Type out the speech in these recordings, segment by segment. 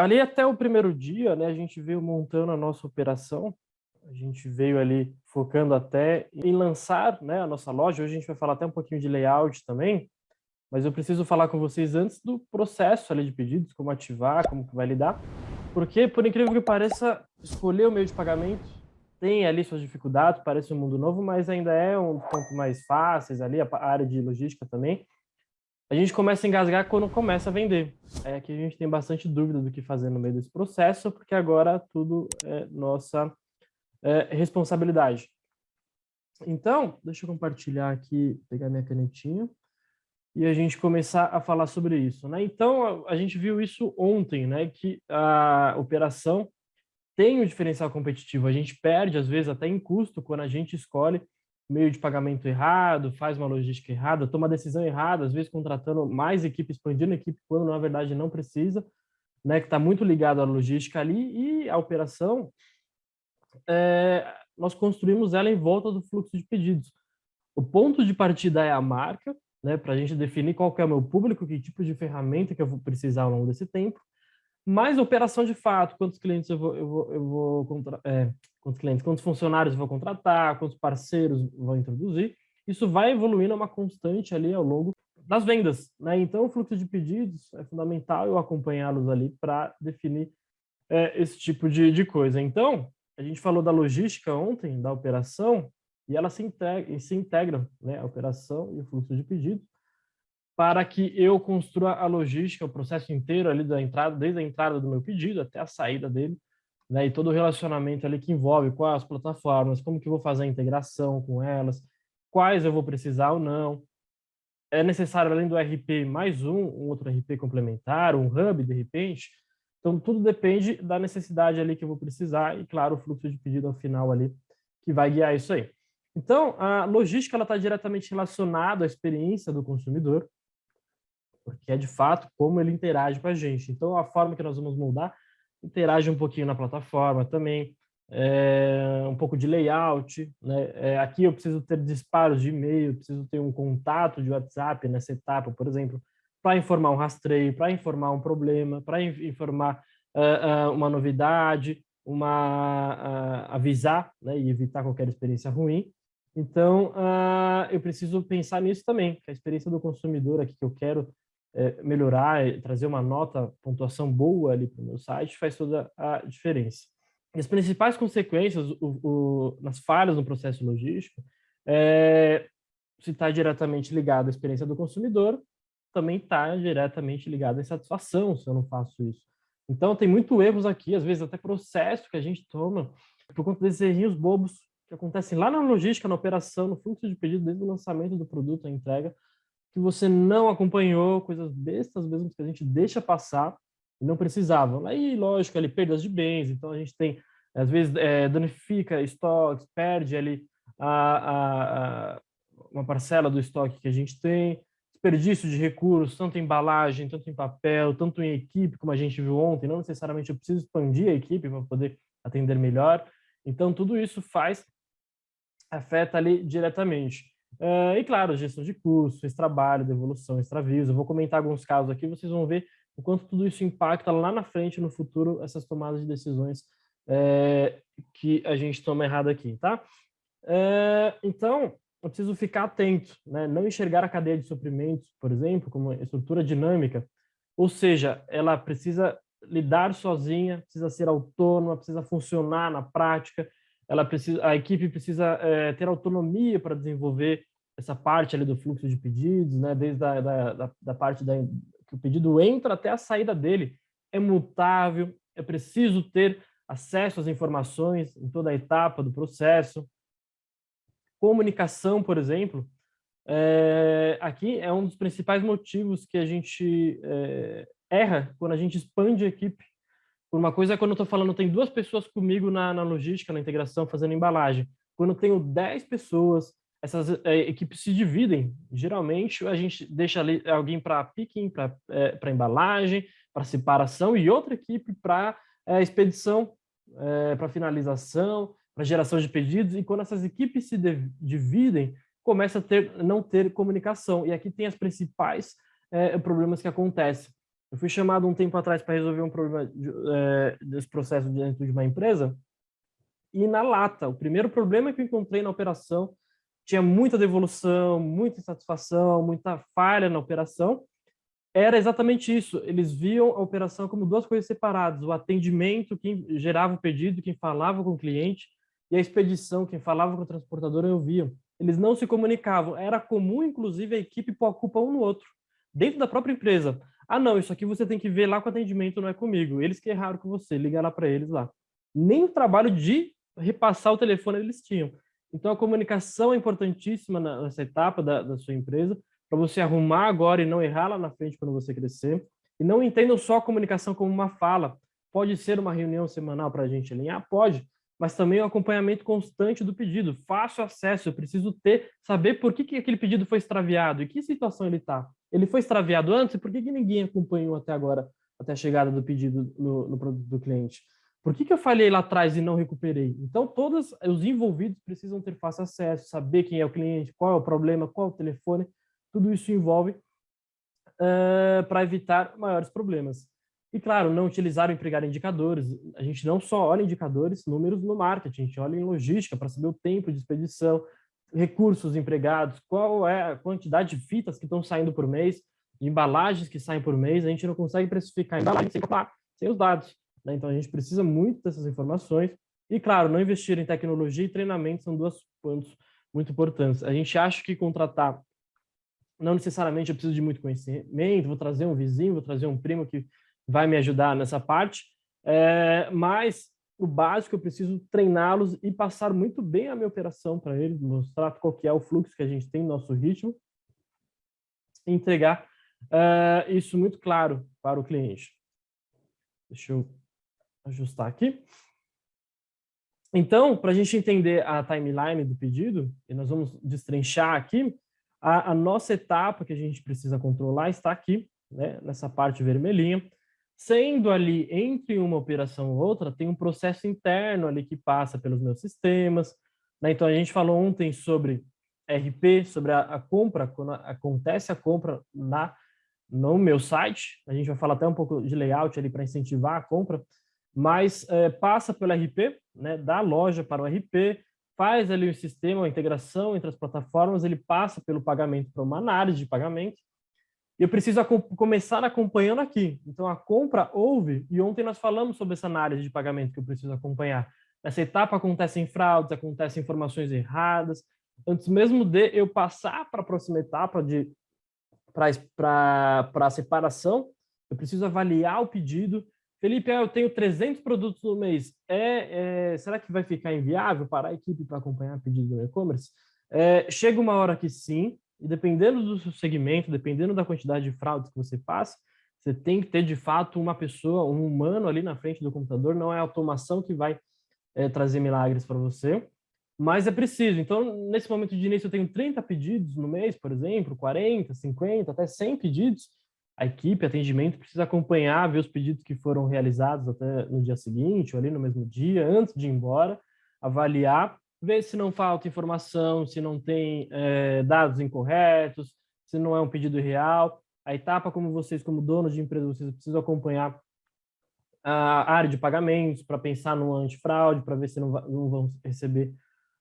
ali até o primeiro dia, né, a gente veio montando a nossa operação, a gente veio ali focando até em lançar né, a nossa loja, hoje a gente vai falar até um pouquinho de layout também, mas eu preciso falar com vocês antes do processo ali de pedidos, como ativar, como que vai lidar, porque, por incrível que pareça, escolher o meio de pagamento tem ali suas dificuldades, parece um mundo novo, mas ainda é um ponto mais fáceis ali, a área de logística também. A gente começa a engasgar quando começa a vender. É que a gente tem bastante dúvida do que fazer no meio desse processo, porque agora tudo é nossa é, responsabilidade. Então, deixa eu compartilhar aqui, pegar minha canetinha e a gente começar a falar sobre isso. Né? Então, a, a gente viu isso ontem, né? que a operação tem um diferencial competitivo. A gente perde, às vezes, até em custo, quando a gente escolhe meio de pagamento errado, faz uma logística errada, toma decisão errada, às vezes contratando mais equipe, expandindo a equipe, quando na verdade não precisa, né, que está muito ligado à logística ali, e a operação, é, nós construímos ela em volta do fluxo de pedidos. O ponto de partida é a marca, né, para a gente definir qual é o meu público, que tipo de ferramenta que eu vou precisar ao longo desse tempo, mais operação de fato, quantos clientes eu vou, eu vou, eu vou é, quantos clientes, quantos funcionários eu vou contratar, quantos parceiros vou introduzir, isso vai evoluindo uma constante ali ao longo das vendas, né? Então, o fluxo de pedidos é fundamental eu acompanhá-los ali para definir é, esse tipo de, de coisa. Então, a gente falou da logística ontem, da operação, e ela se, integra, se integram, né, a operação e o fluxo de pedidos, para que eu construa a logística, o processo inteiro ali da entrada, desde a entrada do meu pedido até a saída dele, né, e todo o relacionamento ali que envolve quais as plataformas, como que eu vou fazer a integração com elas, quais eu vou precisar ou não. É necessário, além do RP, mais um, um outro RP complementar, um hub, de repente. Então, tudo depende da necessidade ali que eu vou precisar e, claro, o fluxo de pedido ao final ali que vai guiar isso aí. Então, a logística está diretamente relacionada à experiência do consumidor, porque é de fato como ele interage com a gente. Então, a forma que nós vamos moldar interage um pouquinho na plataforma também, é, um pouco de layout. Né? É, aqui eu preciso ter disparos de e-mail, preciso ter um contato de WhatsApp nessa etapa, por exemplo, para informar um rastreio, para informar um problema, para informar uh, uh, uma novidade, uma uh, avisar né, e evitar qualquer experiência ruim. Então, eu preciso pensar nisso também, que a experiência do consumidor aqui que eu quero é, melhorar, trazer uma nota, pontuação boa ali para o meu site, faz toda a diferença. E as principais consequências o, o, nas falhas no processo logístico, é, se está diretamente ligado à experiência do consumidor, também está diretamente ligado à insatisfação se eu não faço isso. Então, tem muito erros aqui, às vezes até processo que a gente toma por conta desses errinhos bobos que acontecem lá na logística, na operação, no fluxo de pedido, desde o lançamento do produto, a entrega, que você não acompanhou, coisas bestas mesmo que a gente deixa passar e não precisava. Aí, lógico, ali perdas de bens, então a gente tem, às vezes, é, danifica estoques, perde ali a, a, a, uma parcela do estoque que a gente tem, desperdício de recursos, tanto em embalagem, tanto em papel, tanto em equipe, como a gente viu ontem, não necessariamente eu preciso expandir a equipe para poder atender melhor. Então, tudo isso faz, afeta ali diretamente. Uh, e, claro, gestão de custos, esse trabalho, devolução, extravios. Eu vou comentar alguns casos aqui, vocês vão ver o quanto tudo isso impacta lá na frente, no futuro, essas tomadas de decisões é, que a gente toma errado aqui, tá? É, então, eu preciso ficar atento, né? não enxergar a cadeia de suprimentos, por exemplo, como estrutura dinâmica, ou seja, ela precisa lidar sozinha, precisa ser autônoma, precisa funcionar na prática, ela precisa, a equipe precisa é, ter autonomia para desenvolver essa parte ali do fluxo de pedidos, né? desde a, da, da, da parte da, que o pedido entra até a saída dele. É mutável, é preciso ter acesso às informações em toda a etapa do processo. Comunicação, por exemplo, é, aqui é um dos principais motivos que a gente é, erra quando a gente expande a equipe uma coisa é quando eu estou falando, tem duas pessoas comigo na, na logística, na integração, fazendo embalagem. Quando eu tenho 10 pessoas, essas é, equipes se dividem. Geralmente, a gente deixa ali alguém para picking, para é, embalagem, para separação, e outra equipe para é, expedição, é, para finalização, para geração de pedidos. E quando essas equipes se dividem, começa a ter, não ter comunicação. E aqui tem as principais problemas que acontecem. Eu fui chamado um tempo atrás para resolver um problema é, desse processo dentro de uma empresa e na lata, o primeiro problema que eu encontrei na operação tinha muita devolução, muita insatisfação, muita falha na operação, era exatamente isso. Eles viam a operação como duas coisas separadas: o atendimento, quem gerava o pedido, quem falava com o cliente, e a expedição, quem falava com o transportador, eu via. Eles não se comunicavam. Era comum, inclusive, a equipe pôr a culpa um no outro, dentro da própria empresa. Ah, não, isso aqui você tem que ver lá com o atendimento, não é comigo. Eles que erraram com você, liga lá para eles lá. Nem o trabalho de repassar o telefone eles tinham. Então, a comunicação é importantíssima nessa etapa da, da sua empresa, para você arrumar agora e não errar lá na frente quando você crescer. E não entendam só a comunicação como uma fala. Pode ser uma reunião semanal para a gente alinhar? Pode, mas também o acompanhamento constante do pedido. Fácil acesso, eu preciso ter, saber por que, que aquele pedido foi extraviado e que situação ele está. Ele foi extraviado antes e por que, que ninguém acompanhou até agora, até a chegada do pedido no, no produto do cliente? Por que, que eu falhei lá atrás e não recuperei? Então, todos os envolvidos precisam ter fácil acesso, saber quem é o cliente, qual é o problema, qual é o telefone, tudo isso envolve uh, para evitar maiores problemas. E, claro, não utilizar ou empregar indicadores. A gente não só olha indicadores, números no marketing, a gente olha em logística para saber o tempo de expedição, recursos empregados, qual é a quantidade de fitas que estão saindo por mês, embalagens que saem por mês, a gente não consegue precificar embalagens sem, sem os dados. Né? Então, a gente precisa muito dessas informações. E, claro, não investir em tecnologia e treinamento são dois pontos muito importantes. A gente acha que contratar não necessariamente eu preciso de muito conhecimento, vou trazer um vizinho, vou trazer um primo que vai me ajudar nessa parte, é, mas o básico eu preciso treiná-los e passar muito bem a minha operação para eles, mostrar qual que é o fluxo que a gente tem no nosso ritmo, e entregar é, isso muito claro para o cliente. Deixa eu ajustar aqui. Então, para a gente entender a timeline do pedido, e nós vamos destrinchar aqui, a, a, nossa etapa que a gente precisa controlar está aqui, né, nessa parte vermelhinha. Sendo ali entre uma operação ou outra, tem um processo interno ali que passa pelos meus sistemas. Né? Então, a gente falou ontem sobre RP, sobre a, a compra, quando acontece a compra na, no meu site. A gente vai falar até um pouco de layout ali para incentivar a compra, mas é, passa pelo RP, né, da loja para o RP, faz ali o sistema, a integração entre as plataformas, ele passa pelo pagamento para uma análise de pagamento, eu preciso começar acompanhando aqui. Então, a compra houve, e ontem nós falamos sobre essa análise de pagamento que eu preciso acompanhar. Nessa etapa acontecem fraudes, acontecem informações erradas. Antes mesmo de eu passar para a próxima etapa, para a separação, eu preciso avaliar o pedido, Felipe, eu tenho 300 produtos no mês. É, é, será que vai ficar inviável para a equipe para acompanhar pedido no e-commerce? É, chega uma hora que sim, e dependendo do seu segmento, dependendo da quantidade de fraudes que você passa, você tem que ter, de fato, uma pessoa, um humano ali na frente do computador. Não é a automação que vai é, trazer milagres para você, mas é preciso. Então, nesse momento de início, eu tenho 30 pedidos no mês, por exemplo, 40, 50, até 100 pedidos a equipe, atendimento, precisa acompanhar, ver os pedidos que foram realizados até no dia seguinte, ou ali no mesmo dia, antes de ir embora, avaliar, ver se não falta informação, se não tem é, dados incorretos, se não é um pedido real. A etapa, como vocês, como donos de empresa, vocês precisam acompanhar a área de pagamentos para pensar no antifraude, para ver se não, não, vão receber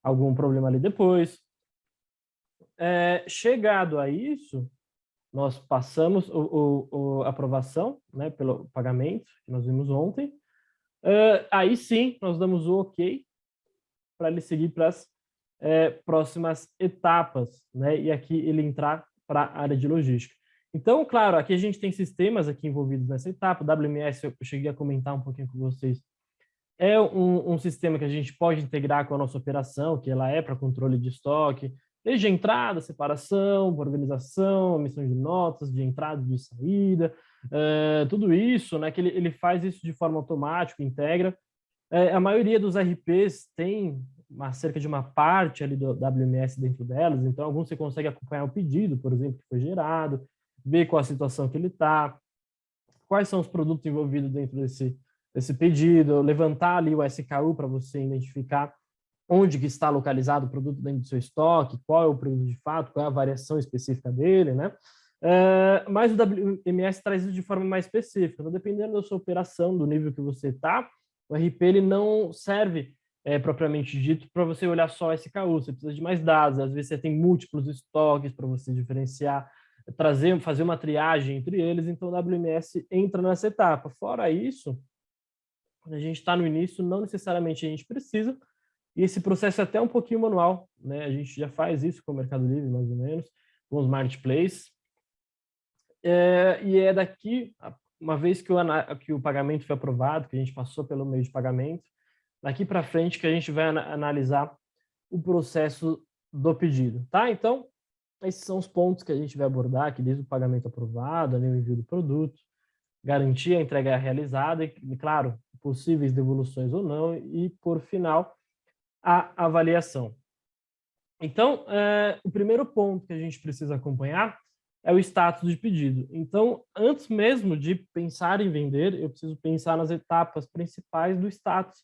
algum problema ali depois. É, chegado a isso, nós passamos o aprovação né, pelo pagamento, que nós vimos ontem. Uh, aí sim, nós damos o ok para ele seguir para as é, próximas etapas, né? E aqui ele entrar para a área de logística. Então, claro, aqui a gente tem sistemas aqui envolvidos nessa etapa. O WMS, eu cheguei a comentar um pouquinho com vocês, é um, um sistema que a gente pode integrar com a nossa operação, que ela é para controle de estoque, Desde a entrada, separação, organização, emissão de notas, de entrada de saída, é, tudo isso, né, que ele, ele faz isso de forma automática, integra. É, a maioria dos RPs tem uma, cerca de uma parte ali do WMS dentro delas, então alguns você consegue acompanhar o pedido, por exemplo, que foi gerado, ver qual a situação que ele está, quais são os produtos envolvidos dentro desse, desse pedido, levantar ali o SKU para você identificar onde que está localizado o produto dentro do seu estoque, qual é o produto de fato, qual é a variação específica dele, né? Uh, mas o WMS traz isso de forma mais específica. Então, dependendo da sua operação, do nível que você está, o RP ele não serve é, propriamente dito para você olhar só SKU. Você precisa de mais dados. Às vezes você tem múltiplos estoques para você diferenciar, trazer, fazer uma triagem entre eles. Então, o WMS entra nessa etapa. Fora isso, quando a gente está no início, não necessariamente a gente precisa. E esse processo é até um pouquinho manual. Né? A gente já faz isso com o Mercado Livre, mais ou menos, com os marketplaces é, e é daqui, uma vez que o, que o pagamento foi aprovado, que a gente passou pelo meio de pagamento, daqui para frente que a gente vai analisar o processo do pedido, tá? Então, esses são os pontos que a gente vai abordar aqui, desde o pagamento aprovado, o envio do produto, garantir a entrega realizada e, claro, possíveis devoluções ou não, e, por final, a avaliação. Então, é, o primeiro ponto que a gente precisa acompanhar é o status de pedido. Então, antes mesmo de pensar em vender, eu preciso pensar nas etapas principais do status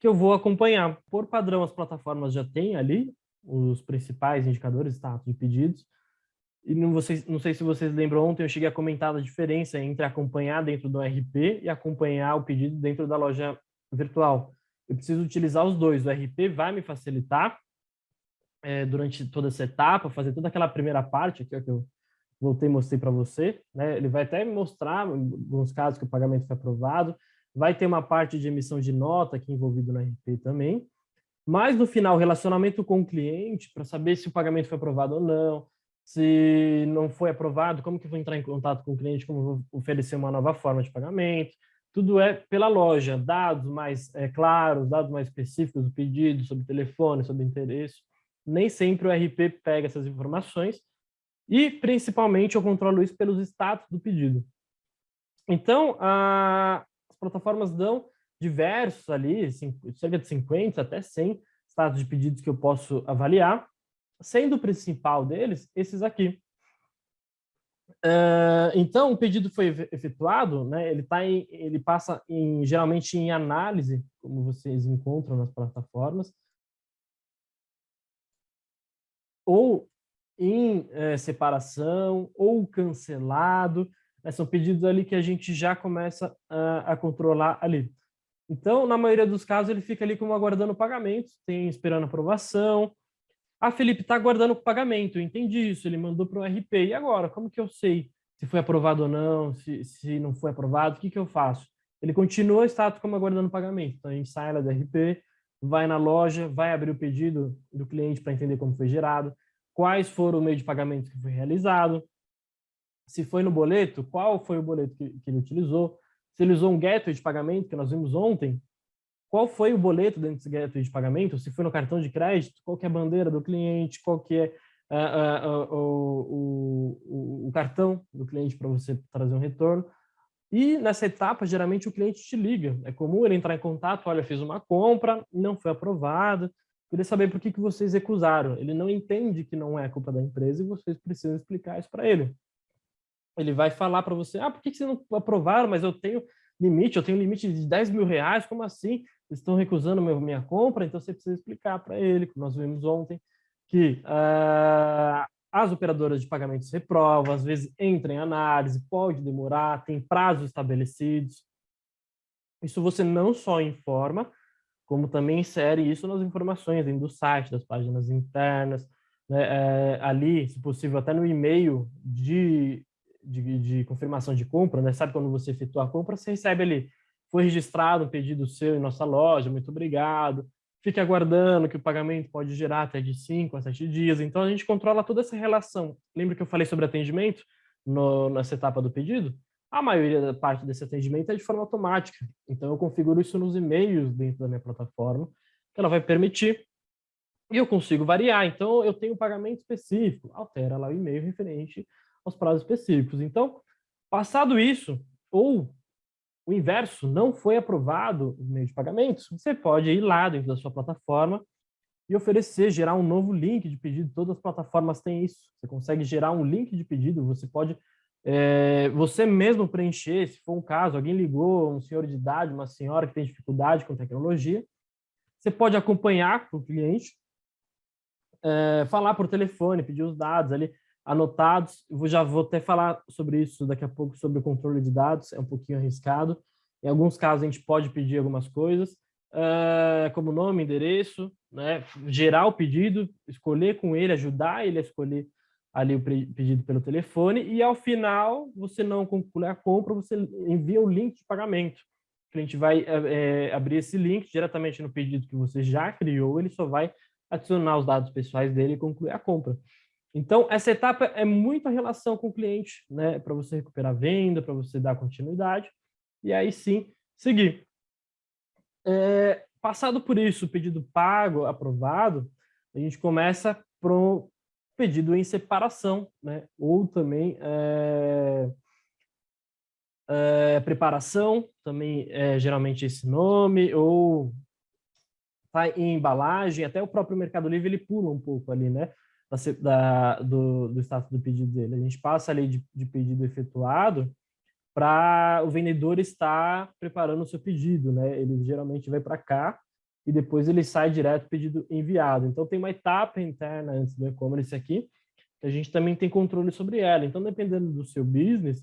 que eu vou acompanhar. Por padrão, as plataformas já têm ali os principais indicadores status de pedidos. E não, vocês, não sei se vocês lembram, ontem eu cheguei a comentar a diferença entre acompanhar dentro do RP e acompanhar o pedido dentro da loja virtual. Eu preciso utilizar os dois. O RP vai me facilitar é, durante toda essa etapa, fazer toda aquela primeira parte aqui, ó, que eu voltei e mostrei para você, né? Ele vai até mostrar, alguns casos, que o pagamento foi aprovado, vai ter uma parte de emissão de nota aqui envolvido no RP também, mas no final, relacionamento com o cliente, para saber se o pagamento foi aprovado ou não, se não foi aprovado, como que vou entrar em contato com o cliente, como vou oferecer uma nova forma de pagamento, tudo é pela loja, dados mais é, claros, dados mais específicos do pedido, sobre telefone, sobre interesse. Nem sempre o RP pega essas informações, e, principalmente, eu controlo isso pelos status do pedido. Então, a, as plataformas dão diversos ali, cerca de 50 até 100 status de pedidos que eu posso avaliar, sendo o principal deles esses aqui. Uh, então, o pedido foi efetuado, né, ele, tá em, ele passa em, geralmente em análise, como vocês encontram nas plataformas, ou em é, separação ou cancelado. Né? São pedidos ali que a gente já começa a, a, controlar ali. Então, na maioria dos casos, ele fica ali como aguardando pagamento, tem esperando aprovação. Ah, Felipe, está aguardando o pagamento, eu entendi isso, ele mandou para o RP. E agora, como que eu sei se foi aprovado ou não, se, se não foi aprovado, o que, que eu faço? Ele continua o status como aguardando pagamento. Então, a gente sai lá do RP, vai na loja, vai abrir o pedido do cliente para entender como foi gerado, quais foram o meio de pagamento que foi realizado, se foi no boleto, qual foi o boleto que, que ele utilizou, se ele usou um gateway de pagamento, que nós vimos ontem, qual foi o boleto dentro desse gateway de pagamento, se foi no cartão de crédito, qual que é a bandeira do cliente, qual que é uh, uh, uh, o, o, o, cartão do cliente para você trazer um retorno. E nessa etapa, geralmente o cliente te liga. É comum ele entrar em contato, olha, fiz uma compra, não foi aprovada, Queria saber por que, que vocês recusaram. Ele não entende que não é culpa da empresa e vocês precisam explicar isso para ele. Ele vai falar para você, ah, por que, que vocês não aprovaram, mas eu tenho limite, eu tenho limite de 10 mil reais, como assim? Vocês estão recusando meu, minha compra? Então você precisa explicar para ele, como nós vimos ontem, que uh, as operadoras de pagamentos reprovam, às vezes entra em análise, pode demorar, tem prazos estabelecidos. Isso você não só informa, como também insere isso nas informações do site, das páginas internas, né, é, ali, se possível, até no e-mail de, de, de, confirmação de compra, né, sabe quando você efetua a compra, você recebe ali, foi registrado um pedido seu em nossa loja, muito obrigado, fique aguardando que o pagamento pode gerar até de 5 a 7 dias, então a gente controla toda essa relação. Lembra que eu falei sobre atendimento no, nessa etapa do pedido? A maioria da parte desse atendimento é de forma automática. Então, eu configuro isso nos e-mails dentro da minha plataforma, que ela vai permitir, e eu consigo variar. Então, eu tenho um pagamento específico, altera lá o e-mail referente aos prazos específicos. Então, passado isso, ou o inverso, não foi aprovado o meio de pagamentos, você pode ir lá dentro da sua plataforma e oferecer, gerar um novo link de pedido. Todas as plataformas têm isso. Você consegue gerar um link de pedido, você pode é, você mesmo preencher, se for um caso, alguém ligou, um senhor de idade, uma senhora que tem dificuldade com tecnologia, você pode acompanhar com o cliente, é, falar por telefone, pedir os dados ali, anotados. Eu já vou até falar sobre isso daqui a pouco, sobre o controle de dados, é um pouquinho arriscado. Em alguns casos, a gente pode pedir algumas coisas, uh, como nome, endereço, né? gerar o pedido, escolher com ele, ajudar ele a escolher ali o pedido pelo telefone, e ao final, você não conclui a compra, você envia o link de pagamento. O cliente vai é, abrir esse link diretamente no pedido que você já criou, ele só vai adicionar os dados pessoais dele e concluir a compra. Então, essa etapa é muito a relação com o cliente, né? Para você recuperar a venda, para você dar continuidade, e aí sim seguir. É, passado por isso, o pedido pago, aprovado, a gente começa para o pedido em separação, né? Ou também é, é, preparação, também é geralmente esse nome, ou tá em embalagem, até o próprio Mercado Livre ele pula um pouco ali, né? Da, do, do status do pedido dele. A gente passa ali de, de pedido efetuado para o vendedor estar preparando o seu pedido, né? Ele geralmente vai para cá e depois ele sai direto pedido enviado. Então tem uma etapa interna antes do e-commerce aqui, que a gente também tem controle sobre ela. Então dependendo do seu business,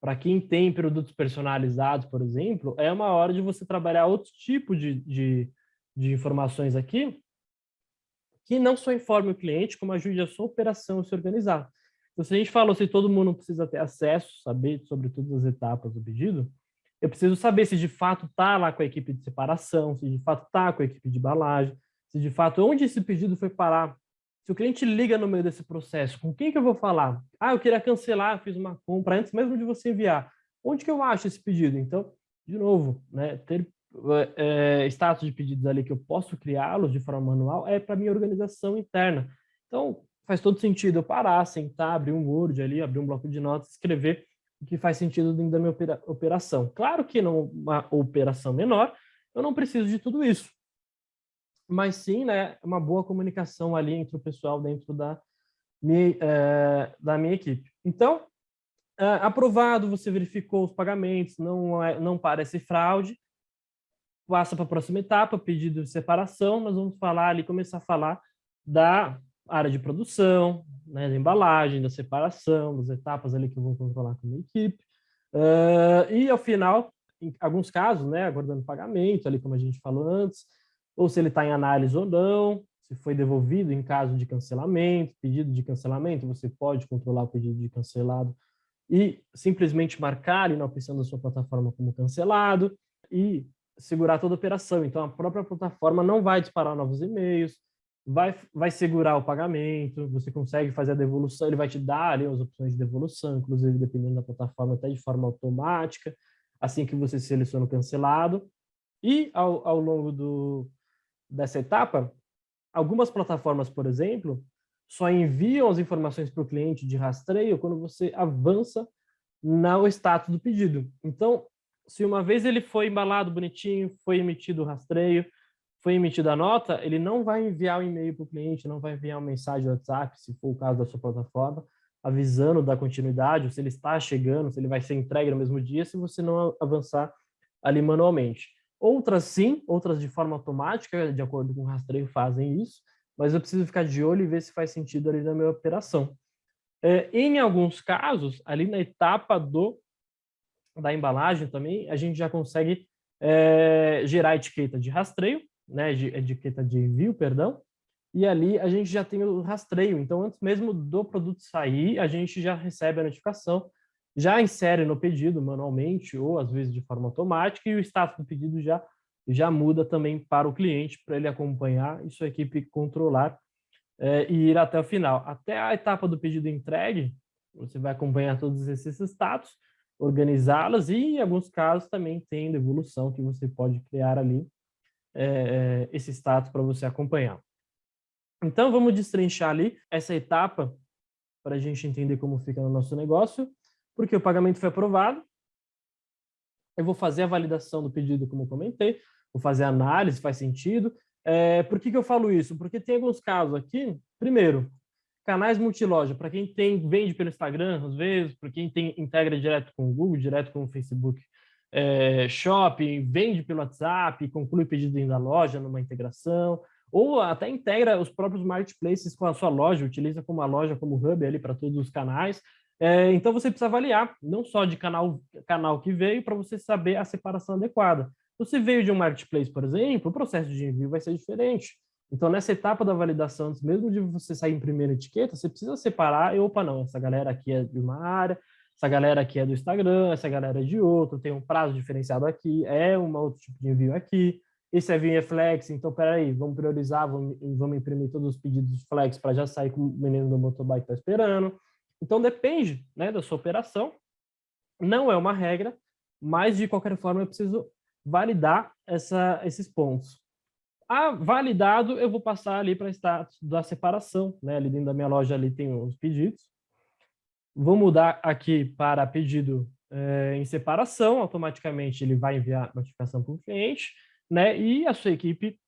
para quem tem produtos personalizados, por exemplo, é uma hora de você trabalhar outro tipo de, de de informações aqui, que não só informe o cliente, como ajude a sua operação a se organizar. Então, se a gente falou se todo mundo precisa ter acesso, saber sobre todas as etapas do pedido, eu preciso saber se de fato está lá com a equipe de separação, se de fato está com a equipe de embalagem, se de fato onde esse pedido foi parar. Se o cliente liga no meio desse processo, com quem que eu vou falar? Ah, eu queria cancelar, fiz uma compra antes mesmo de você enviar. Onde que eu acho esse pedido? Então, de novo, né, ter é, status de pedidos ali que eu posso criá-los de forma manual é para minha organização interna. Então, faz todo sentido eu parar, sentar, abrir um Word ali, abrir um bloco de notas, escrever que faz sentido dentro da minha operação. Claro que numa operação menor, eu não preciso de tudo isso. Mas sim, né, uma boa comunicação ali entre o pessoal dentro da minha, é, da minha equipe. Então, é, aprovado, você verificou os pagamentos, não, é, não parece fraude, passa para a próxima etapa, pedido de separação, nós vamos falar ali, começar a falar da área de produção, né, da embalagem, da separação, das etapas ali que eu vou controlar com a minha equipe. Uh, e, ao final, em alguns casos, né, aguardando pagamento, ali como a gente falou antes, ou se ele está em análise ou não, se foi devolvido em caso de cancelamento, pedido de cancelamento, você pode controlar o pedido de cancelado e simplesmente marcar na opção da sua plataforma como cancelado, e segurar toda a operação. Então, a própria plataforma não vai disparar novos e-mails, vai, vai segurar o pagamento, você consegue fazer a devolução, ele vai te dar ali as opções de devolução, inclusive dependendo da plataforma, até de forma automática, assim que você seleciona o cancelado. E ao, ao longo do, dessa etapa, algumas plataformas, por exemplo, só enviam as informações para o cliente de rastreio quando você avança no status do pedido. Então, se uma vez ele foi embalado bonitinho, foi emitido o rastreio, foi emitida a nota, ele não vai enviar um e-mail para o cliente, não vai enviar uma mensagem no WhatsApp, se for o caso da sua plataforma, avisando da continuidade, se ele está chegando, se ele vai ser entregue no mesmo dia, se você não avançar ali manualmente. Outras sim, outras de forma automática, de acordo com o rastreio, fazem isso, mas eu preciso ficar de olho e ver se faz sentido ali na minha operação. É, em alguns casos, ali na etapa do da embalagem também, a gente já consegue é, gerar etiqueta de rastreio, né, de, etiqueta de envio, perdão, e ali a gente já tem o rastreio. Então, antes mesmo do produto sair, a gente já recebe a notificação, já insere no pedido manualmente ou às vezes de forma automática e o status do pedido já já muda também para o cliente para ele acompanhar e sua equipe controlar é, e ir até o final. Até a etapa do pedido entregue, você vai acompanhar todos esses status organizá-las e, em alguns casos, também tem devolução que você pode criar ali é, esse status para você acompanhar. Então, vamos destrinchar ali essa etapa para a gente entender como fica no nosso negócio, porque o pagamento foi aprovado, eu vou fazer a validação do pedido, como comentei, vou fazer a análise, faz sentido. É, por que, que eu falo isso? Porque tem alguns casos aqui, primeiro, canais multiloja, para quem tem vende pelo Instagram, às vezes, para quem tem integra direto com o Google, direto com o Facebook é, Shopping, vende pelo WhatsApp, conclui pedido dentro da loja numa integração, ou até integra os próprios marketplaces com a sua loja, utiliza como a loja como hub ali para todos os canais. É, então você precisa avaliar, não só de canal, canal que veio, para você saber a separação adequada. Você veio de um marketplace, por exemplo, o processo de envio vai ser diferente. Então, nessa etapa da validação, mesmo de você sair em primeira etiqueta, você precisa separar, e, opa, não, essa galera aqui é de uma área, essa galera aqui é do Instagram, essa galera é de outro, tem um prazo diferenciado aqui, é um outro tipo de envio aqui esse é flex, então peraí, vamos priorizar, vamos, vamos imprimir todos os pedidos flex para já sair com o menino do motobike está esperando. Então depende né, da sua operação, não é uma regra, mas de qualquer forma eu preciso validar essa, esses pontos. Ah, validado, eu vou passar ali para status da separação, né? Ali dentro da minha loja ali tem os pedidos. Vou mudar aqui para pedido é, em separação, automaticamente ele vai enviar notificação para o cliente né? E a sua equipe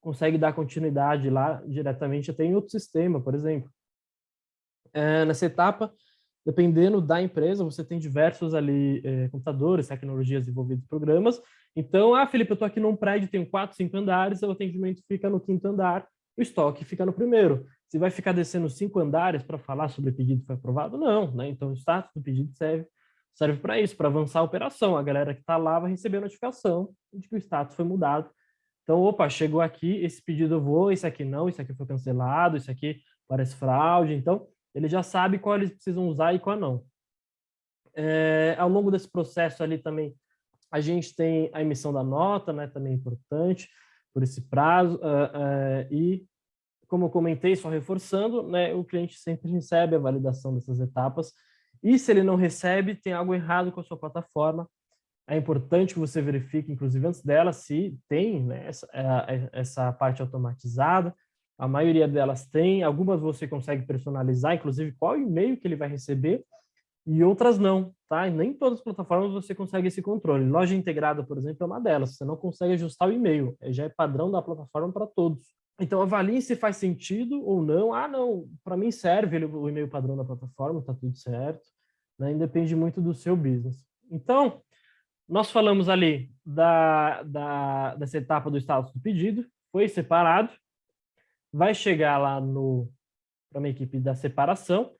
consegue dar continuidade lá diretamente até em outro sistema, por exemplo. É, nessa etapa, dependendo da empresa, você tem diversos ali é, computadores, tecnologias envolvidas, programas. Então, ah, Felipe, eu estou aqui num prédio, tenho quatro, cinco andares, o atendimento fica no quinto andar, o estoque fica no primeiro. Você vai ficar descendo cinco andares para falar sobre pedido que foi aprovado? Não, né? Então, o status do pedido serve serve para isso, para avançar a operação. A galera que está lá vai receber a notificação de que o status foi mudado. Então, opa, chegou aqui, esse pedido eu vou, esse aqui não, esse aqui foi cancelado, esse aqui parece fraude. Então, ele já sabe qual eles precisam usar e qual não. É, ao longo desse processo ali também, a gente tem a emissão da nota, né, também é importante, por esse prazo, uh, uh, e como eu comentei, só reforçando, né, o cliente sempre recebe a validação dessas etapas, e se ele não recebe, tem algo errado com a sua plataforma. É importante que você verifique, inclusive antes dela, se tem né, essa, é, é, essa parte automatizada. A maioria delas tem, algumas você consegue personalizar, inclusive qual e-mail que ele vai receber, e outras não, tá? E nem todas as plataformas você consegue esse controle. Loja integrada, por exemplo, é uma delas. Você não consegue ajustar o e-mail, já é padrão da plataforma para todos. Então, avalie se faz sentido ou não. Ah, não, para mim serve o e-mail padrão da plataforma, está tudo certo. Né? Depende muito do seu business. Então, nós falamos ali da, da, dessa etapa do status do pedido, foi separado, vai chegar lá para uma equipe da separação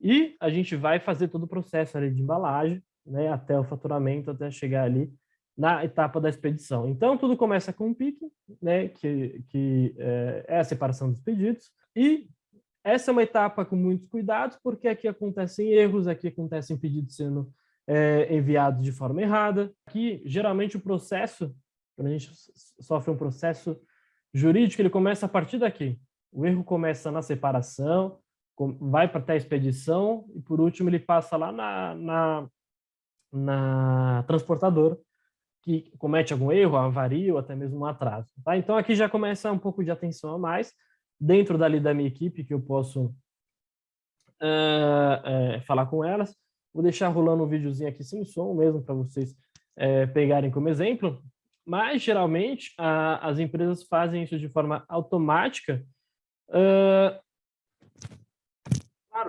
e a gente vai fazer todo o processo ali de embalagem, né, até o faturamento, até chegar ali na etapa da expedição. Então, tudo começa com um pique, né, que, que é, é a separação dos pedidos, e essa é uma etapa com muitos cuidados, porque aqui acontecem erros, aqui acontecem pedidos sendo é, enviados de forma errada. Aqui, geralmente, o processo, quando a gente sofre um processo jurídico, ele começa a partir daqui. O erro começa na separação, vai para até a expedição, e por último ele passa lá na, na, na transportadora, que comete algum erro, avaria ou até mesmo um atraso. Tá? Então aqui já começa um pouco de atenção a mais, dentro dali da minha equipe que eu posso uh, uh, falar com elas. Vou deixar rolando um videozinho aqui sem som mesmo para vocês uh, pegarem como exemplo. Mas, geralmente, as empresas fazem isso de forma automática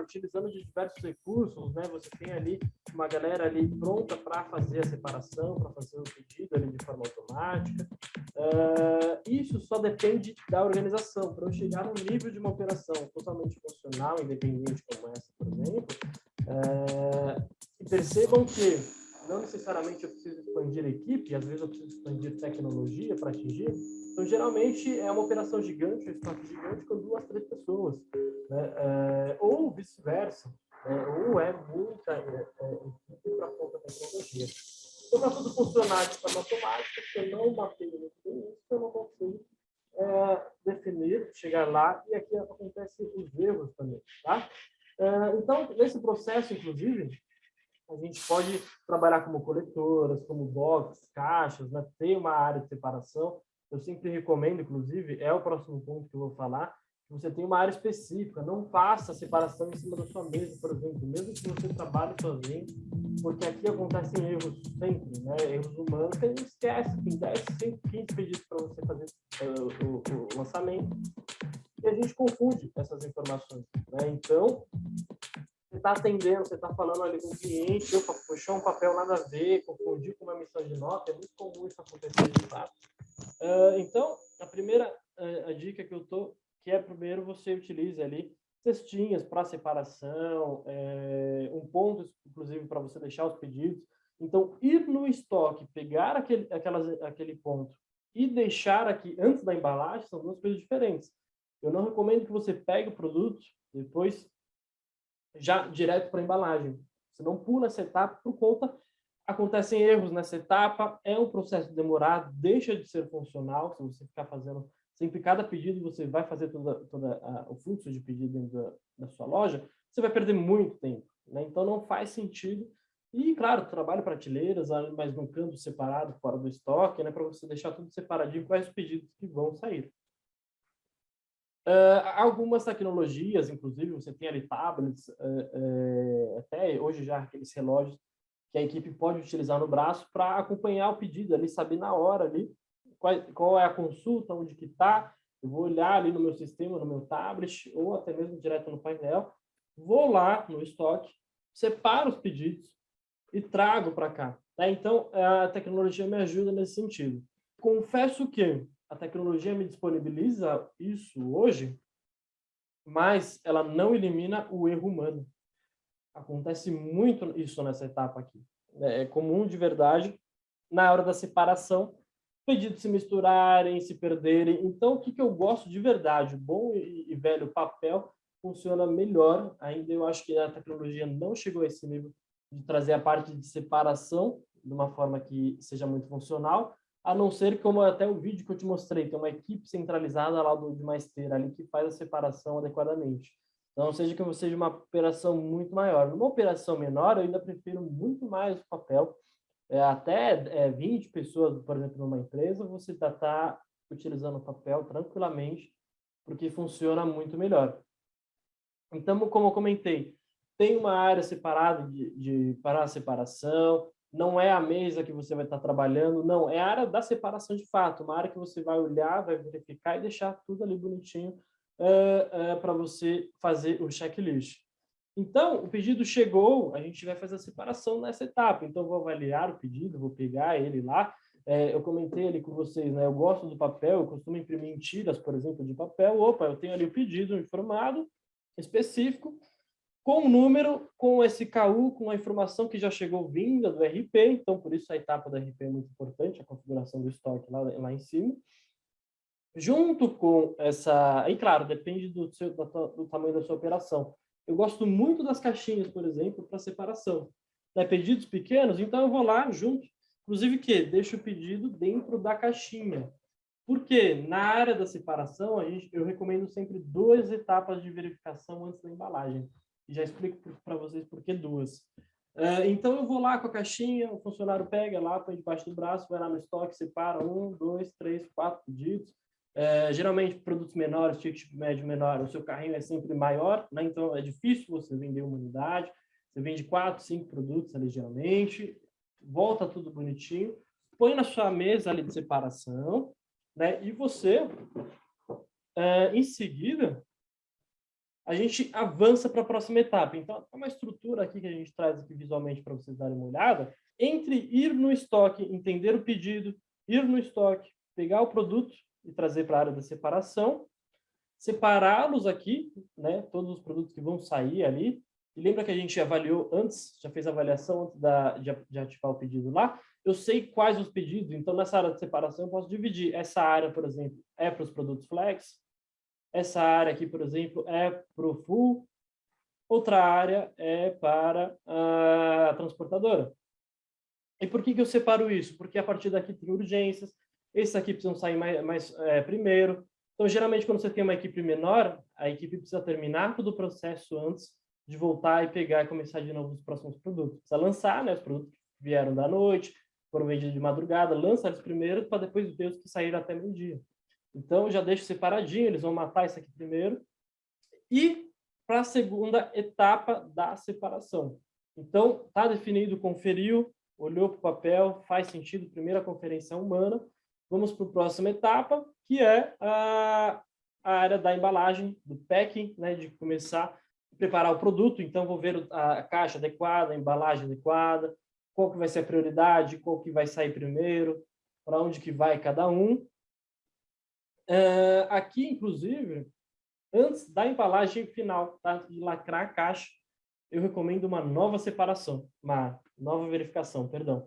utilizando de diversos recursos, né? Você tem ali uma galera ali pronta para fazer a separação, para fazer o pedido ali de forma automática. Uh, isso só depende da organização. Para eu chegar no nível de uma operação totalmente funcional, independente como essa, por exemplo, uh, e percebam que não necessariamente eu preciso expandir a equipe, às vezes eu preciso expandir tecnologia para atingir. Então, geralmente, é uma operação gigante, um estoque gigante com duas, três pessoas. Né? É, ou vice-versa, né? ou é muita é, é, equipe para pouca tecnologia. Então, para tudo funcionar de forma automática, se eu não mapeio muito bem eu não consigo é, definir, chegar lá, e aqui acontecem os erros também. Tá? É, então, nesse processo, inclusive, a gente pode trabalhar como coletoras, como boxes, caixas, né? ter uma área de separação. Eu sempre recomendo, inclusive, é o próximo ponto que eu vou falar, você tem uma área específica, não faça a separação em cima da sua mesa, por exemplo, mesmo que você trabalhe sozinho, porque aqui acontecem erros sempre, né? erros humanos, que a gente esquece, tem 10, 115 pedidos para você fazer uh, o, o, lançamento, e a gente confunde essas informações. Né? Então, você está atendendo, você está falando ali com o cliente, opa, puxou um papel nada a ver, confundir com uma emissão de nota, é muito comum isso acontecer de. Uh, então, a primeira a, a dica que eu tô, que é primeiro você utilize ali cestinhas para separação, é, um ponto, inclusive, para você deixar os pedidos. Então, ir no estoque, pegar aquele, aquelas, aquele ponto e deixar aqui antes da embalagem são duas coisas diferentes. Eu não recomendo que você pegue o produto depois já direto para a embalagem. Você não pula essa etapa por conta acontecem erros nessa etapa, é um processo demorado, deixa de ser funcional se você ficar fazendo sempre cada pedido você vai fazer toda, toda a, o fluxo de pedido dentro da, da, sua loja, você vai perder muito tempo. Né? Então, não faz sentido. E, claro, trabalho prateleiras, mas num canto separado, fora do estoque, né? para você deixar tudo separadinho quais os pedidos que vão sair. Uh, algumas tecnologias, inclusive, você tem ali tablets, uh, uh, até hoje já aqueles relógios que a equipe pode utilizar no braço para acompanhar o pedido ali, saber na hora ali qual, qual é a consulta, onde que está, eu vou olhar ali no meu sistema, no meu tablet, ou até mesmo direto no painel, vou lá no estoque, separo os pedidos e trago para cá. Tá? Então, a tecnologia me ajuda nesse sentido. Confesso que a tecnologia me disponibiliza isso hoje, mas ela não elimina o erro humano. Acontece muito isso nessa etapa aqui. É comum de verdade, na hora da separação, pedidos se misturarem, se perderem. Então, o que, que eu gosto de verdade? Bom e, e velho papel funciona melhor. Ainda eu acho que a tecnologia não chegou a esse nível de trazer a parte de separação de uma forma que seja muito funcional, a não ser como até o vídeo que eu te mostrei, tem uma equipe centralizada lá do, de Maesteira ali que faz a separação adequadamente. Então, seja que seja uma operação muito maior. Numa operação menor, eu ainda prefiro muito mais o papel, é, até é, 20 pessoas, por exemplo, numa empresa, você está tá utilizando o papel tranquilamente, porque funciona muito melhor. Então, como eu comentei, tem uma área separada de, de para a separação, não é a mesa que você vai estar trabalhando, não, é a área da separação de fato, uma área que você vai olhar, vai verificar e deixar tudo ali bonitinho uh, uh, para você fazer o checklist. Então, o pedido chegou, a gente vai fazer a separação nessa etapa. Então, vou avaliar o pedido, vou pegar ele lá. É, eu comentei ali com vocês, né? Eu gosto do papel, eu costumo imprimir tiras, por exemplo, de papel. Opa, eu tenho ali o pedido informado, específico, com o número, com esse KU, com a informação que já chegou vinda do RP. Então, por isso a etapa do RP é muito importante, a configuração do estoque lá, lá em cima. Junto com essa... E, claro, depende do, seu, do tamanho da sua operação eu gosto muito das caixinhas, por exemplo, para separação. Né? Pedidos pequenos, então eu vou lá junto. Inclusive que deixo o pedido dentro da caixinha. Porque na área da separação, a gente, eu recomendo sempre duas etapas de verificação antes da embalagem. E já explico para vocês por que duas. Uh, então, eu vou lá com a caixinha, o funcionário pega lá, põe debaixo do braço, vai lá no estoque, separa um, dois, três, quatro pedidos. É, geralmente, produtos menores, ticket médio menor, o seu carrinho é sempre maior, né? então é difícil você vender uma unidade. Você vende quatro, cinco produtos ali, geralmente, volta tudo bonitinho, põe na sua mesa ali de separação, né? e você, é, em seguida, a gente avança para a próxima etapa. Então, é uma estrutura aqui que a gente traz aqui visualmente para vocês darem uma olhada, entre ir no estoque, entender o pedido, ir no estoque, pegar o produto e trazer para a área da separação, separá-los aqui, né, todos os produtos que vão sair ali, e lembra que a gente avaliou antes, já fez a avaliação antes da, de, de ativar o pedido lá, eu sei quais os pedidos, então nessa área de separação eu posso dividir. Essa área, por exemplo, é para os produtos flex, essa área aqui, por exemplo, é para o full, outra área é para a transportadora. E por que, que eu separo isso? Porque a partir daqui tem urgências, esses aqui precisam sair mais, mais é, primeiro. Então, geralmente, quando você tem uma equipe menor, a equipe precisa terminar todo o processo antes de voltar e pegar e começar de novo os próximos produtos. Precisa lançar né, os produtos que vieram da noite, foram vendidos de madrugada, lança eles primeiro para depois ver os que saíram até meio-dia. Então, já deixo separadinho, eles vão matar isso aqui primeiro. E para a segunda etapa da separação. Então, está definido, conferiu, olhou para o papel, faz sentido, primeira conferência humana, Vamos para a próxima etapa, que é a, a área da embalagem, do packing, né, de começar a preparar o produto. Então, vou ver a caixa adequada, a embalagem adequada, qual que vai ser a prioridade, qual que vai sair primeiro, para onde que vai cada um. Uh, aqui, inclusive, antes da embalagem final, tá? de lacrar a caixa, eu recomendo uma nova separação, uma nova verificação, perdão,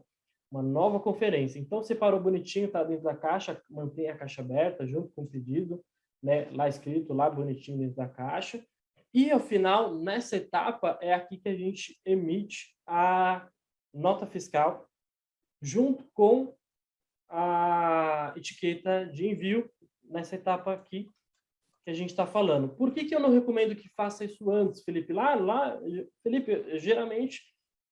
uma nova conferência. Então, separou bonitinho, tá dentro da caixa, mantém a caixa aberta junto com o pedido, né? lá escrito, lá bonitinho dentro da caixa. E, ao final, nessa etapa, é aqui que a gente emite a nota fiscal junto com a etiqueta de envio nessa etapa aqui que a gente está falando. Por que, que eu não recomendo que faça isso antes, Felipe? Lá, lá, Felipe, geralmente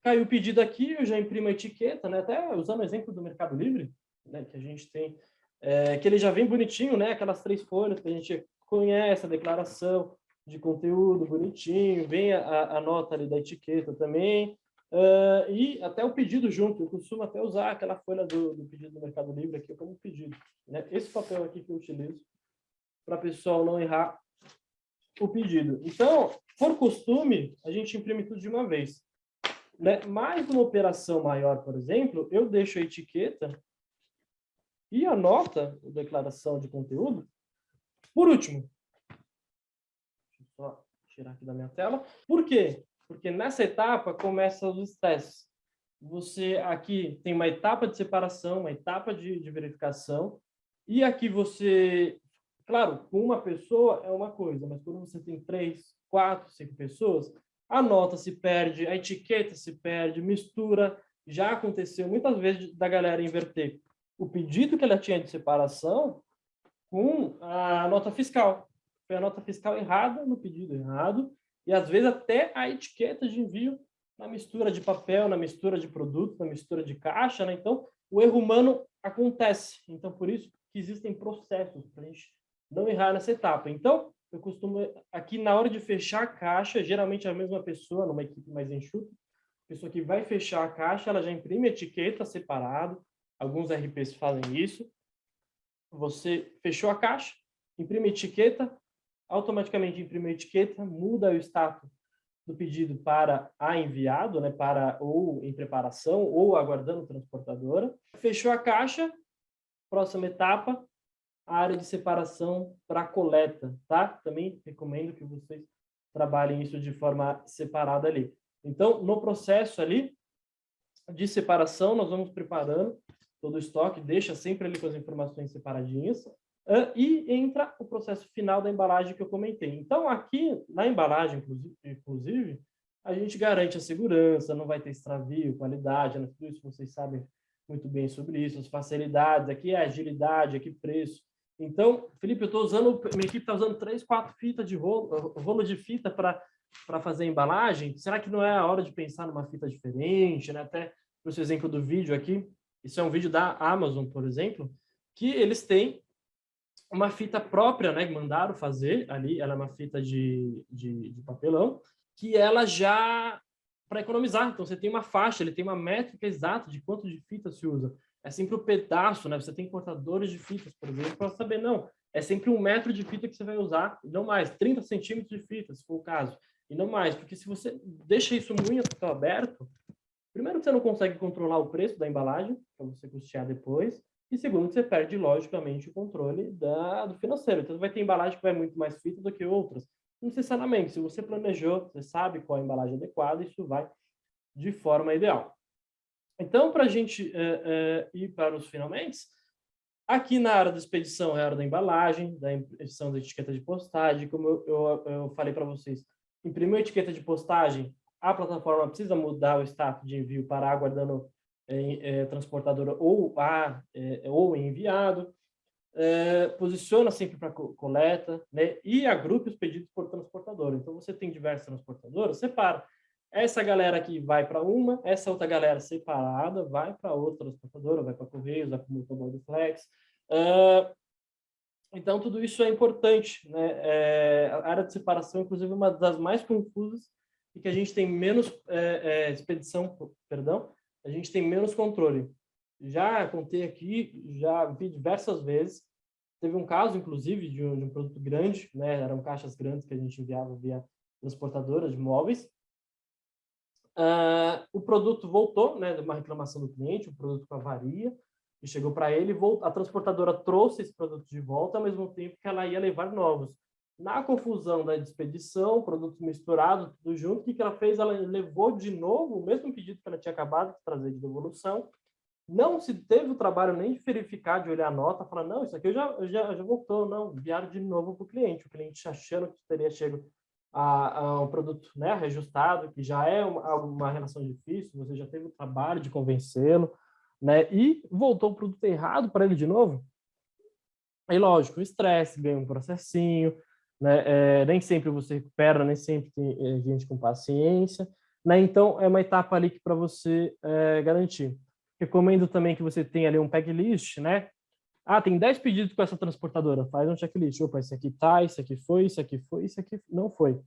caiu o pedido aqui, eu já imprimo a etiqueta, né? até usando o exemplo do Mercado Livre, né? que a gente tem, é, que ele já vem bonitinho, né? aquelas três folhas que a gente conhece, a declaração de conteúdo bonitinho, vem a, a nota ali da etiqueta também, Uh, e até o pedido junto, eu costumo até usar aquela folha do, do pedido do Mercado Livre aqui como pedido. Né? Esse papel aqui que eu utilizo para o pessoal não errar o pedido. Então, por costume, a gente imprime tudo de uma vez. Né? Mais uma operação maior, por exemplo, eu deixo a etiqueta e a nota, a declaração de conteúdo, por último. Deixa eu só tirar aqui da minha tela. Por quê? Porque nessa etapa começam os estresses. Você aqui tem uma etapa de separação, uma etapa de, de verificação, e aqui você Claro, com uma pessoa é uma coisa, mas quando você tem três, quatro, cinco pessoas, a nota se perde, a etiqueta se perde, mistura. Já aconteceu muitas vezes da galera inverter o pedido que ela tinha de separação com a nota fiscal. Foi a nota fiscal errada no pedido errado, e às vezes até a etiqueta de envio na mistura de papel, na mistura de produto, na mistura de caixa, né? Então, o erro humano acontece. Então, por isso que existem processos para a gente não errar nessa etapa. Então, eu costumo, aqui na hora de fechar a caixa, geralmente é a mesma pessoa, numa equipe mais enxuta, a pessoa que vai fechar a caixa, ela já imprime etiqueta separado, alguns RPs fazem isso. Você fechou a caixa, imprime etiqueta, automaticamente imprime a etiqueta, muda o status do pedido para a enviado, né, para ou em preparação ou aguardando transportadora. Fechou a caixa, próxima etapa, a área de separação para coleta, tá? Também recomendo que vocês trabalhem isso de forma separada ali. Então, no processo ali de separação, nós vamos preparando todo o estoque, deixa sempre ali com as informações separadinhas, e entra o processo final da embalagem que eu comentei. Então, aqui na embalagem, inclusive, a gente garante a segurança, não vai ter extravio, qualidade, tudo isso vocês sabem muito bem sobre isso, as facilidades, aqui é agilidade, aqui preço, então, Felipe, eu estou usando, minha equipe está usando três, quatro fitas de rolo, rolo de fita para fazer embalagem. Será que não é a hora de pensar numa fita diferente, né? Até o seu exemplo do vídeo aqui, isso é um vídeo da Amazon, por exemplo, que eles têm uma fita própria, né? Que mandaram fazer ali, ela é uma fita de, de, de papelão, que ela já para economizar. Então, você tem uma faixa, ele tem uma métrica exata de quanto de fita se usa é sempre o um pedaço, né? Você tem cortadores de fitas, por exemplo, para saber, não, é sempre um metro de fita que você vai usar, não mais, 30 centímetros de fita, se for o caso, e não mais, porque se você deixa isso muito aberto, primeiro você não consegue controlar o preço da embalagem, para você custear depois, e segundo você perde, logicamente, o controle da, do financeiro. Então, vai ter embalagem que vai muito mais fita do que outras. Não necessariamente, se você planejou, você sabe qual é a embalagem adequada, isso vai de forma ideal. Então, para a gente é, é, ir para os finalmente, aqui na área da expedição é a área da embalagem, da edição da etiqueta de postagem, como eu, eu, eu falei para vocês, imprimiu a etiqueta de postagem, a plataforma precisa mudar o status de envio para aguardando é, transportadora ou, a, ou enviado, é, posiciona sempre para coleta, né, e agrupe os pedidos por transportadora. Então, você tem diversas transportadoras, separa. Essa galera aqui vai para uma, essa outra galera separada vai para outra transportadora, vai para Correios, vai para o Motoboy Flex. Uh, então, tudo isso é importante. Né? É, a área de separação, inclusive, é uma das mais confusas e que a gente tem menos é, é, expedição, perdão, a gente tem menos controle. Já contei aqui, já vi diversas vezes. Teve um caso, inclusive, de um, de um produto grande, né? eram caixas grandes que a gente enviava via transportadora de móveis, Uh, o produto voltou, né, uma reclamação do cliente, o produto com avaria, que chegou para ele, a transportadora trouxe esse produto de volta, ao mesmo tempo que ela ia levar novos. Na confusão da expedição, produtos misturados, tudo junto, o que, que ela fez? Ela levou de novo o mesmo pedido que ela tinha acabado de trazer de devolução, não se teve o trabalho nem de verificar, de olhar a nota, falar, não, isso aqui eu já, já, já voltou, não, enviaram de novo para o cliente, o cliente achando que teria chego a, a, um produto né, reajustado, que já é uma, uma relação difícil, você já teve o trabalho de convencê-lo, né, e voltou o produto errado para ele de novo, aí lógico, estresse, ganha um processinho, né, é, nem sempre você recupera, nem sempre tem é, gente com paciência, né, então é uma etapa ali para você é, garantir. Recomendo também que você tenha ali um packlist, né? Ah, tem 10 pedidos com essa transportadora. Faz um checklist. Opa, esse aqui tá, esse aqui foi, esse aqui foi, esse aqui não foi.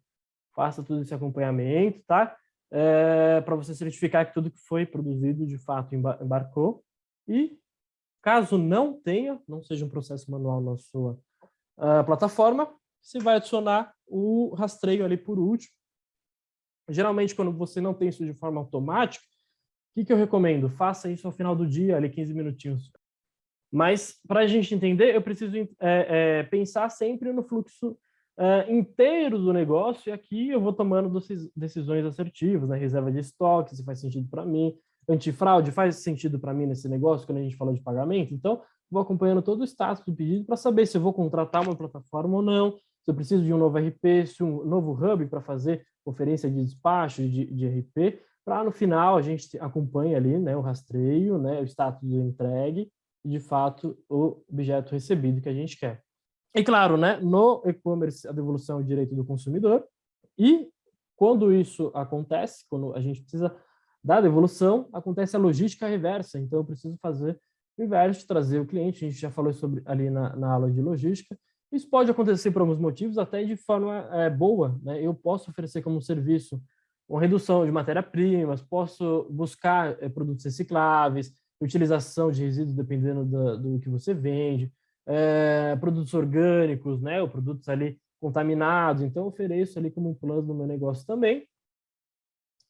Faça todo esse acompanhamento, tá? É, para você certificar que tudo que foi produzido de fato embarcou. E caso não tenha, não seja um processo manual na sua uh, plataforma, você vai adicionar o rastreio ali por último. Geralmente, quando você não tem isso de forma automática, que, que eu recomendo? Faça isso ao final do dia, ali 15 minutinhos. Mas, para a gente entender, eu preciso é, é, pensar sempre no fluxo é, inteiro do negócio, e aqui eu vou tomando decisões assertivas, né? reserva de estoque, se faz sentido para mim, antifraude faz sentido para mim nesse negócio, quando a gente falou de pagamento, então vou acompanhando todo o status do pedido para saber se eu vou contratar uma plataforma ou não, se eu preciso de um novo RP, se um novo hub para fazer conferência de despacho de, de RP, para no final a gente acompanhe ali né, o rastreio, né, o status do entregue de fato, o objeto recebido que a gente quer. E, claro, né, no e-commerce, a devolução é o direito do consumidor, e quando isso acontece, quando a gente precisa da devolução, acontece a logística reversa, então eu preciso fazer o inverso, trazer o cliente, a gente já falou sobre ali na, na aula de logística, isso pode acontecer por alguns motivos, até de forma é, boa, né? eu posso oferecer como serviço uma redução de matéria-primas, posso buscar é, produtos recicláveis, utilização de resíduos dependendo do, que você vende, é, produtos orgânicos, né, ou produtos ali contaminados, então ofereço ali como um plano no meu negócio também.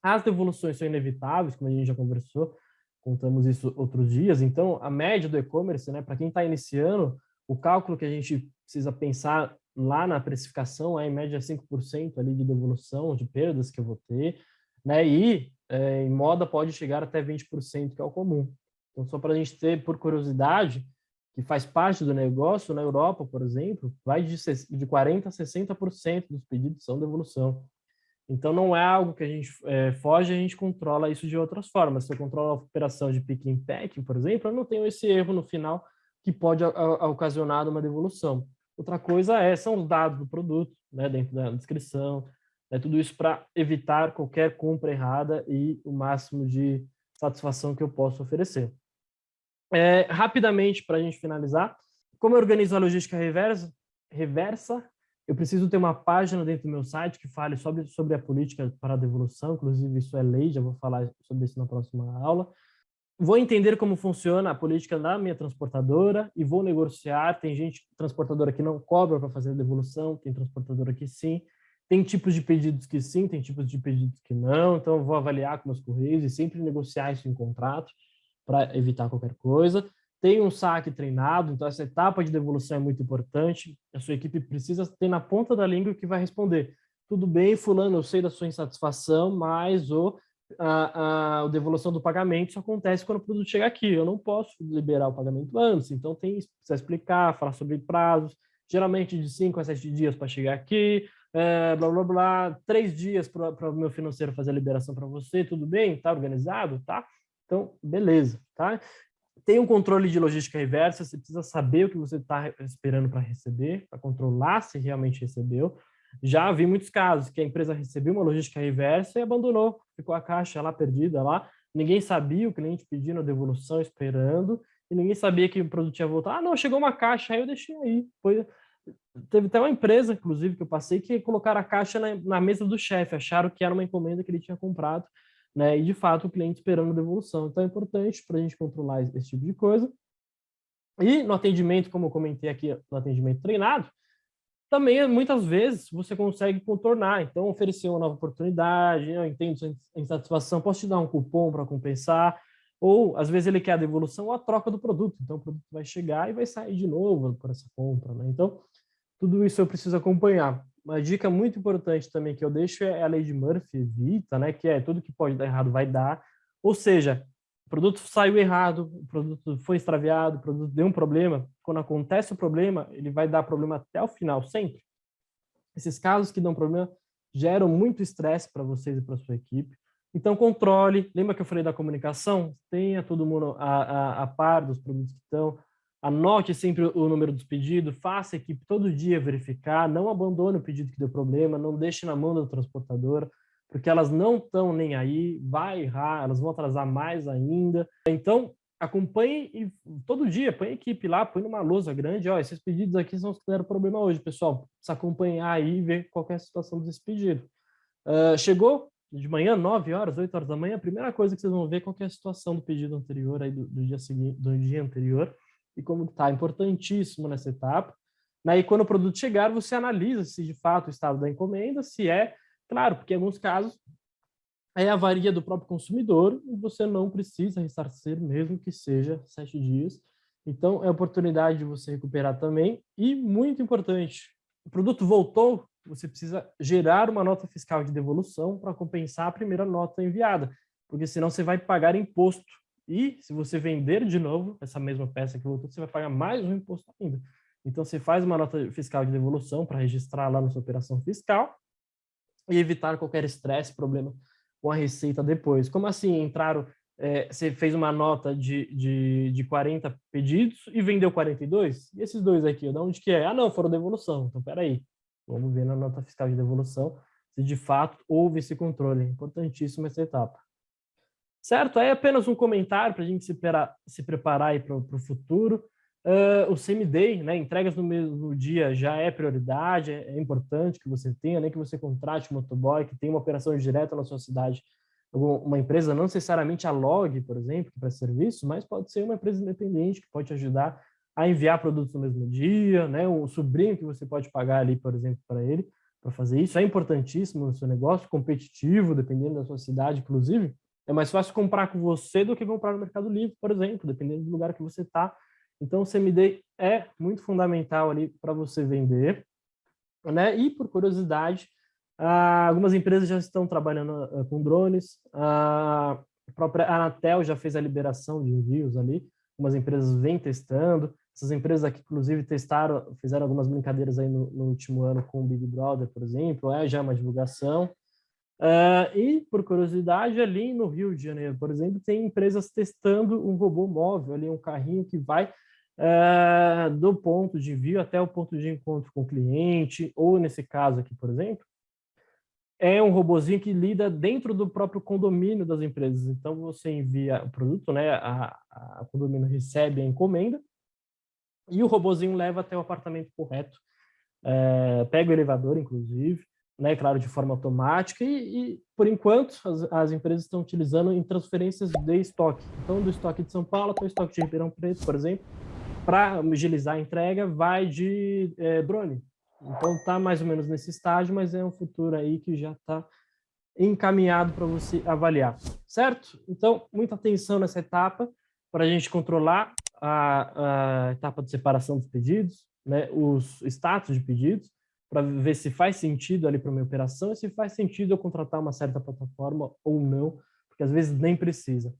As devoluções são inevitáveis, como a gente já conversou, contamos isso outros dias, então a média do e-commerce, né, para quem está iniciando, o cálculo que a gente precisa pensar lá na precificação é em média 5% ali de devolução, de perdas que eu vou ter, né? E é, em moda pode chegar até 20%, que é o comum. Então, só para a gente ter, por curiosidade, que faz parte do negócio, na Europa, por exemplo, vai de, de 40% a 60% dos pedidos são devolução. Então, não é algo que a gente é, foge, a gente controla isso de outras formas. Se eu controlo a operação de pick and packing, por exemplo, eu não tenho esse erro no final que pode a, a, ocasionar uma devolução. Outra coisa é, são os dados do produto, né, dentro da descrição, né, tudo isso para evitar qualquer compra errada e o máximo de satisfação que eu posso oferecer. É, rapidamente, para a gente finalizar, como eu organizo a logística reversa, reversa, eu preciso ter uma página dentro do meu site que fale sobre, sobre a política para a devolução, inclusive isso é lei, já vou falar sobre isso na próxima aula vou entender como funciona a política da minha transportadora e vou negociar. Tem gente transportadora que não cobra para fazer a devolução, tem transportadora que sim. Tem tipos de pedidos que sim, tem tipos de pedidos que não. Então, eu vou avaliar com meus correios e sempre negociar isso em contrato para evitar qualquer coisa. Tem um saque treinado, então essa etapa de devolução é muito importante. A sua equipe precisa ter na ponta da língua que vai responder. Tudo bem, fulano, eu sei da sua insatisfação, mas o a, a, devolução do pagamento só acontece quando o produto chega aqui. Eu não posso liberar o pagamento antes, então tem precisa explicar, falar sobre prazos, geralmente de 5 a 7 dias para chegar aqui, é, blá, blá, blá, três dias para o meu financeiro fazer a liberação para você, tudo bem? Tá organizado? Tá? Então, beleza, tá? Tem um controle de logística reversa, você precisa saber o que você está esperando para receber, para controlar se realmente recebeu. Já vi muitos casos que a empresa recebeu uma logística reversa e abandonou, ficou a caixa lá perdida lá, ninguém sabia, o cliente pedindo a devolução, esperando, e ninguém sabia que o produto ia voltar. Ah, não, chegou uma caixa, aí eu deixei aí. Foi... Teve até uma empresa, inclusive, que eu passei, que colocaram a caixa na, na mesa do chefe, acharam que era uma encomenda que ele tinha comprado, né? E, de fato, o cliente esperando devolução. Então, é importante para a gente controlar esse tipo de coisa. E no atendimento, como eu comentei aqui, no atendimento treinado, também muitas vezes você consegue contornar, então oferecer uma nova oportunidade, eu entendo sua insatisfação, posso te dar um cupom para compensar, ou às vezes ele quer a devolução ou a troca do produto, então o produto vai chegar e vai sair de novo por essa compra, né? Então, tudo isso eu preciso acompanhar. Uma dica muito importante também que eu deixo é a lei de Murphy, evita, né? Que é tudo que pode dar errado vai dar, ou seja, o produto saiu errado, o produto foi extraviado, o produto deu um problema, quando acontece o problema, ele vai dar problema até o final, sempre. Esses casos que dão problema geram muito estresse para vocês e para sua equipe. Então, controle. Lembra que eu falei da comunicação? Tenha todo mundo a, a, a par dos produtos que estão. Anote sempre o número dos pedidos. Faça a equipe todo dia verificar. Não abandone o pedido que deu problema. Não deixe na mão da transportadora, porque elas não estão nem aí. Vai errar, elas vão atrasar mais ainda. Então, acompanhe e, todo dia, põe a equipe lá, põe numa lousa grande, ó, esses pedidos aqui são os que deram problema hoje, pessoal, precisa acompanhar aí e ver qual é a situação desse pedido. Uh, chegou de manhã, 9 horas, 8 horas da manhã, a primeira coisa que vocês vão ver é qual é a situação do pedido anterior, aí do, do dia seguinte, do dia anterior, e como está, importantíssimo nessa etapa. Aí, quando o produto chegar, você analisa se de fato o estado da encomenda, se é, claro, porque em alguns casos é a varia do próprio consumidor e você não precisa ressarcir, mesmo que seja sete dias. Então, é oportunidade de você recuperar também. E, muito importante, o produto voltou, você precisa gerar uma nota fiscal de devolução para compensar a primeira nota enviada, porque senão você vai pagar imposto. E, se você vender de novo essa mesma peça que voltou, você vai pagar mais um imposto ainda. Então, você faz uma nota fiscal de devolução para registrar lá na sua operação fiscal e evitar qualquer estresse, problema com a receita depois. Como assim entraram, é, você fez uma nota de, de, de 40 pedidos e vendeu 42? E esses dois aqui, de onde que é? Ah, não, foram devolução. Então, peraí, vamos ver na nota fiscal de devolução se de fato houve esse controle. É importantíssima essa etapa. Certo? Aí apenas um comentário para a gente se, se preparar para o futuro. Uh, o same-day, né, entregas no mesmo dia já é prioridade, é, é, importante que você tenha, nem que você contrate um motoboy, que tenha uma operação direta na sua cidade, uma empresa, não necessariamente a Log, por exemplo, para serviço, mas pode ser uma empresa independente que pode te ajudar a enviar produtos no mesmo dia, né, um sobrinho que você pode pagar ali, por exemplo, para ele, para fazer isso, é importantíssimo no seu negócio, competitivo, dependendo da sua cidade, inclusive, é mais fácil comprar com você do que comprar no Mercado Livre, por exemplo, dependendo do lugar que você está, então, o CMD é muito fundamental ali para você vender. Né? E, por curiosidade, ah, algumas empresas já estão trabalhando ah, com drones. a própria Anatel já fez a liberação de envios ali. Algumas empresas vêm testando. Essas empresas aqui, inclusive, testaram, fizeram algumas brincadeiras aí no, no último ano com o Big Brother, por exemplo. É já uma divulgação. Uh, e, por curiosidade, ali no Rio de Janeiro, por exemplo, tem empresas testando um robô móvel, ali um carrinho que vai uh, do ponto de envio até o ponto de encontro com o cliente, ou nesse caso aqui, por exemplo, é um robozinho que lida dentro do próprio condomínio das empresas. Então, você envia o produto, né, a, a condomínio recebe a encomenda, e o robozinho leva até o apartamento correto, é, pega o elevador, inclusive, né, claro, de forma automática, e, e por enquanto as, as, empresas estão utilizando em transferências de estoque. Então, do estoque de São Paulo até o estoque de Ribeirão Preto, por exemplo, para agilizar a entrega, vai de é, drone. Então, está mais ou menos nesse estágio, mas é um futuro aí que já está encaminhado para você avaliar, certo? Então, muita atenção nessa etapa para a gente controlar a, a, etapa de separação dos pedidos, né, os status de pedidos, para ver se faz sentido ali para minha operação e se faz sentido eu contratar uma certa plataforma ou não, porque às vezes nem precisa.